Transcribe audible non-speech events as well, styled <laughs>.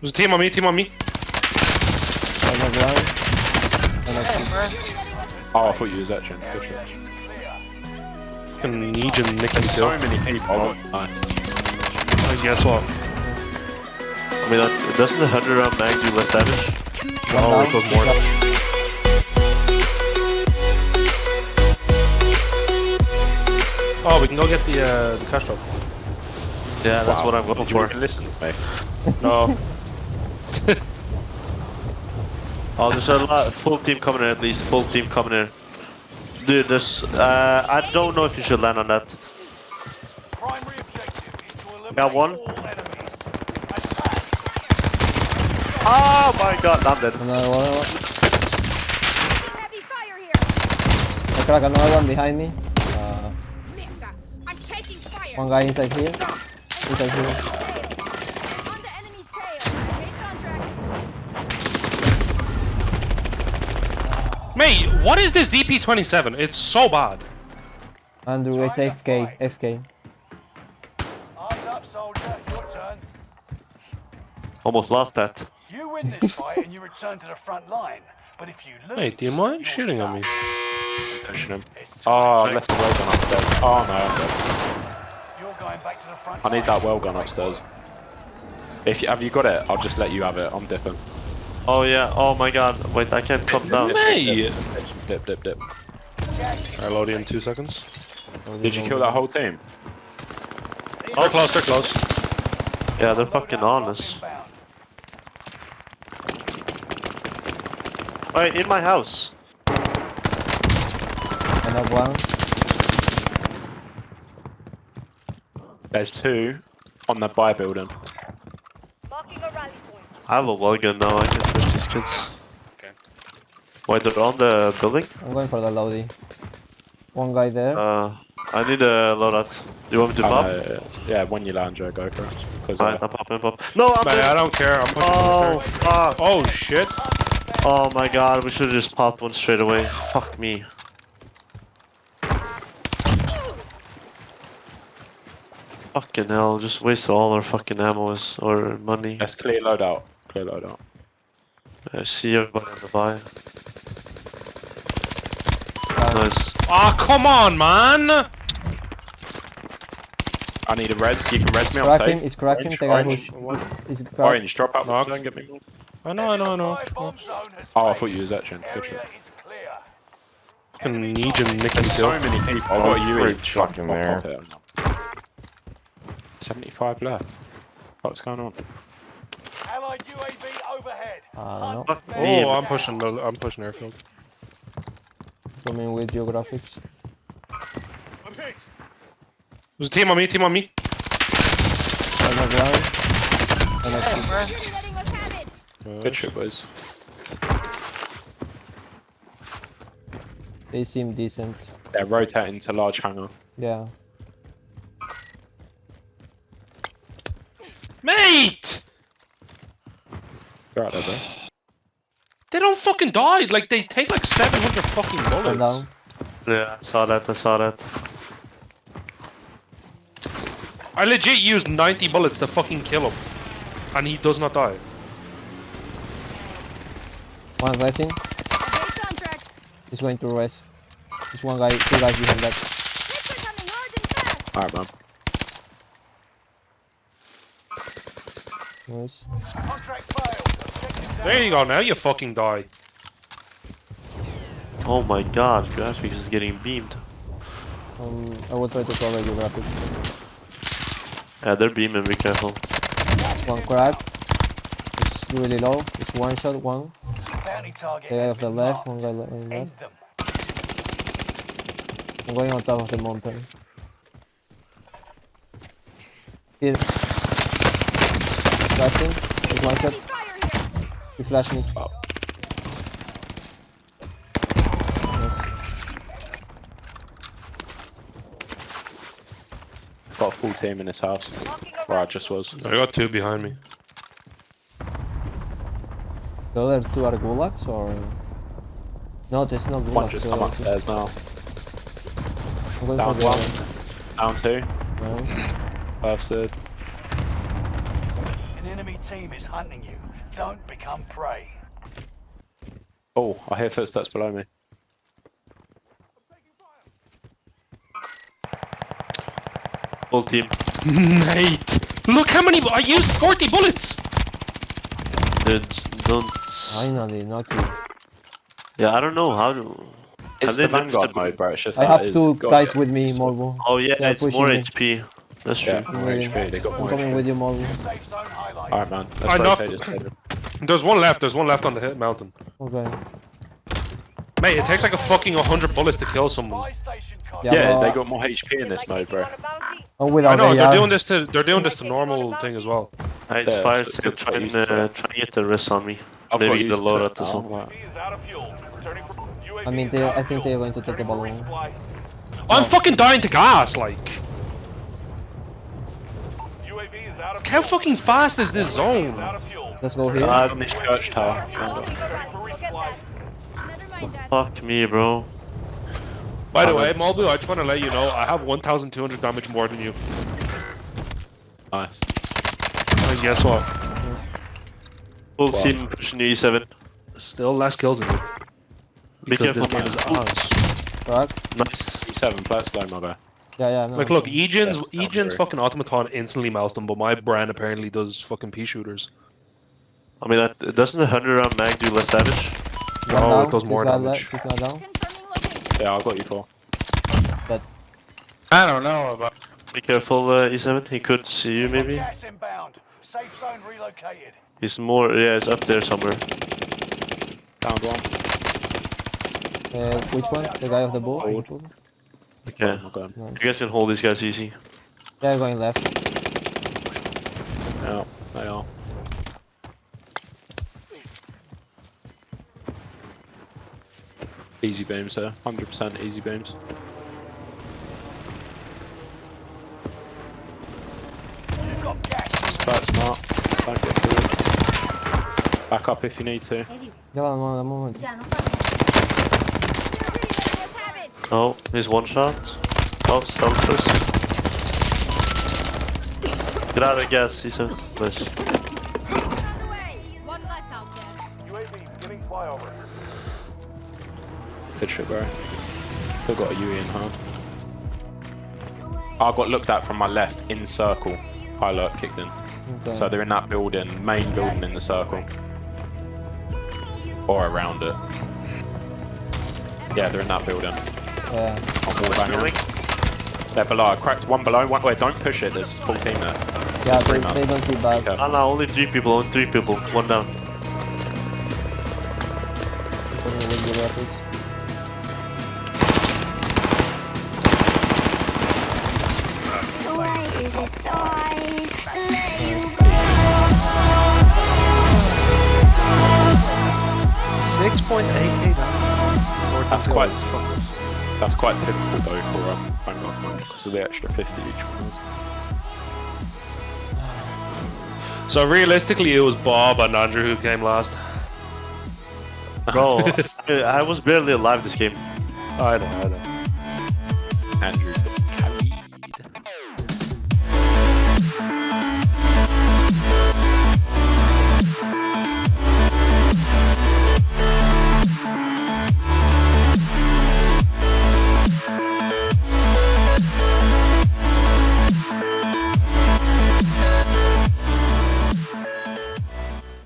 There's a team on me, team on me. On the ground. And I Oh, I thought you was etching. Good shot. Fucking Legion nicking There's kill. so many people. Oh, nice. And guess what? I mean, that, doesn't the 100 round mag do less damage? Oh, it does more. Oh, we can go get the uh, the cash drop. Yeah, that's Wow. what I'm going Did you for. listen to me? No. <laughs> Oh, there's a lot, full team coming in at least, full team coming in. Dude, there's, uh, I don't know if you should land on that. Primary objective is to eliminate Got one. all. Oh my god, I'm dead. Another one. Heavy fire here. I crack another one behind me. Uh, I'm taking fire. one guy inside here. Inside here. On the enemy's tail. I made contract. Mate, what is this DP27? It's so bad. Andrew is FK. FK. Eyes up, soldier. Your turn. Almost lost that. You win this fight and you return to the front line. But if you lose, Wait, do you mind shooting on me? done. Pushing him. Oh. Ah, I left the Welgun upstairs. Oh no, I'm dead. You're going back to the front I need that Welgun upstairs. If you have you got it, I'll just let you have it. I'm dipping. Oh yeah, oh my god, wait, I can't come down. Mate! Dip, dip, dip. Alright, load in two seconds. Did you kill that whole team? They're close, they're close. Yeah, they're fucking on us. Alright, in my house. Another one. There's two on the buy building. Marking a rally point. I have a well now, I can switch these kids. Okay. Wait, they're on the building? I'm going for the loadie. One guy there. Uh, I need a loadout. Do you want me to I pop? know, yeah, when you land, Joe, go for it. Because Alright, I'm popping, pop. No, I'm Man, I don't care. I'm pushing Oh, fuck! Oh shit. Oh my god, we should've just popped one straight away. Fuck me. Fucking hell, just waste all our fucking ammo or money. let's clear loadout. Clear loadout. I see everybody on the buy. Nice. Ah, come on, man! I need a res. You can res me. I'm Crack safe. him. It's cracking. Orange, The guy orange. who's. Is cracked. Orange, drop out. Knock. Don't get me. I know, I know, I know. Supply bomb zone has Oh, I thought you was etching. Good Area shot. is clear. Fucking Legion nicking There's so many people. Oh, I've got you great each. fucking Pop there. Off it. 75 left. What's going on? Allied UAV overhead. I don't know. Fuck me. Oh, I'm pushing. the- I'm pushing airfield. Coming with geographics. There's a team on me. Team on me. On the ground. And I You're letting us have it. Good shit, boys. They seem decent. They're rotating to large hangar. Yeah. Mate! You're out there, bro. They don't fucking die. Like they take like 700 fucking One bullets. down. Yeah, I saw that, I saw that. I legit used 90 bullets to fucking kill him, and he does not die. One resing. I. He's going to res. There's one guy, two guys behind that. Hits are coming hard and fast. Alright, man. Nice. Contract failed. There you go. Now you fucking die. Oh my god, graphics is getting beamed. Um, I will try to cover geographics. Yeah, they're beaming, be careful. One crack. It's really low. It's one shot, one. Bounty target The guy has off the left, marked. one guy on the left. I'm going on top of the mountain. Here. Flashing. There's one shot. Heavy fire. He flashed me. Oh. Nice. Got a full team in this house. Where I just was. I got two behind me. The other two are gulags or? No, there's no gulags. One just the come upstairs now. Down one. Down two. Nice. Bursted. In An enemy team is hunting you. Don't become prey. Oh, I hear footsteps below me. Full team. <laughs> Mate, look how many. I used 40 bullets. Dude, don't. Finally, not you. Yeah, I don't know how to. It's the Vanguard mode, bro. It's just I have two guys get with me, used to it. Molvo. Oh yeah, it's pushing more me. HP. That's true. Yeah, more Really. HP. They got I'm coming HP. with you, Molvo. Safe zone highlight. Alright, man. Let's I knocked- rotate. <clears throat> There's one left. There's one left on the hit mountain. Okay. Mate, it takes like a fucking 100 bullets to kill someone. Buy station code. Yeah, Yeah, they got more HP in this mode, bro. Oh, without I without know they're AR. doing this to they're doing this to normal thing as well. Uh, It's Yeah, fire so it's sale good to get trying to to it. trying to get the rest on me. I've got Maybe the used to loadout it as now, well. like- is out of fuel. Returning for UAV I mean, they, I think they're going to take the balloon. resupply. I'm fucking dying to gas. Like, how fucking fast is this Is zone? out of fuel. Let's go here. Uh, this church tower. Returning for resupply. Never mind that. Fuck me, bro. By the way, that's- Malbu, I just want to let you know I have 1,200 damage more than you. Nice. And guess what? Full Wow. team pushing the E7. Still less kills than you. Be Because careful, this game is man. Right? Nice. E7, play it slow, my guy. Yeah, yeah. No. Like, look, Egan's Yeah, sounds Egan's fucking automaton instantly melts them, but my Bren apparently does fucking pea shooters. I mean, that, doesn't the 100 round mag do less damage? One Oh, down. it does more guy damage. left, This guy down. Confirming location. Yeah, I got you for. I don't know about. Be careful, uh, E7. He could see you, maybe. Gas inbound. Safe zone relocated. He's more. Yeah, it's up there somewhere. Down one. Uh, which one? The guy of the bull? Hold. Okay. Oh my god. You guys can hold these guys easy. Yeah, going left. Yeah, they are. Easy beams, sir. 100% easy beams. You've got gas. Quite smart. Don't get through. Back up if you need to. Ya va, un un momento. Let's have it. Oh, he's one shot. Oh, stealth first. Get out of gas, E7. Nice. Miles away. One left out there. UAV giving flyover. Good shit, bro. Still got a UE in hand. I got looked at from my left in circle. High alert kicked in. Okay. So they're in that building, main building in the circle. Or around it. Yeah, they're in that building. Yeah. On wall banger. They're below. I cracked one below. One, wait, don't push it. There's full team there. Yeah, three they, they don't see back. Okay. Ah, no, only three people. Only three people. One down. Coming with the rapids. So why is it so hard to let you Six point eight That's quite. That's quite typical though for um, Vanguard mode because of the extra 50 each one. So realistically, it was Bob and Andrew who came last. Bro, I, <laughs> I was barely alive this game. I know, I know. Andrew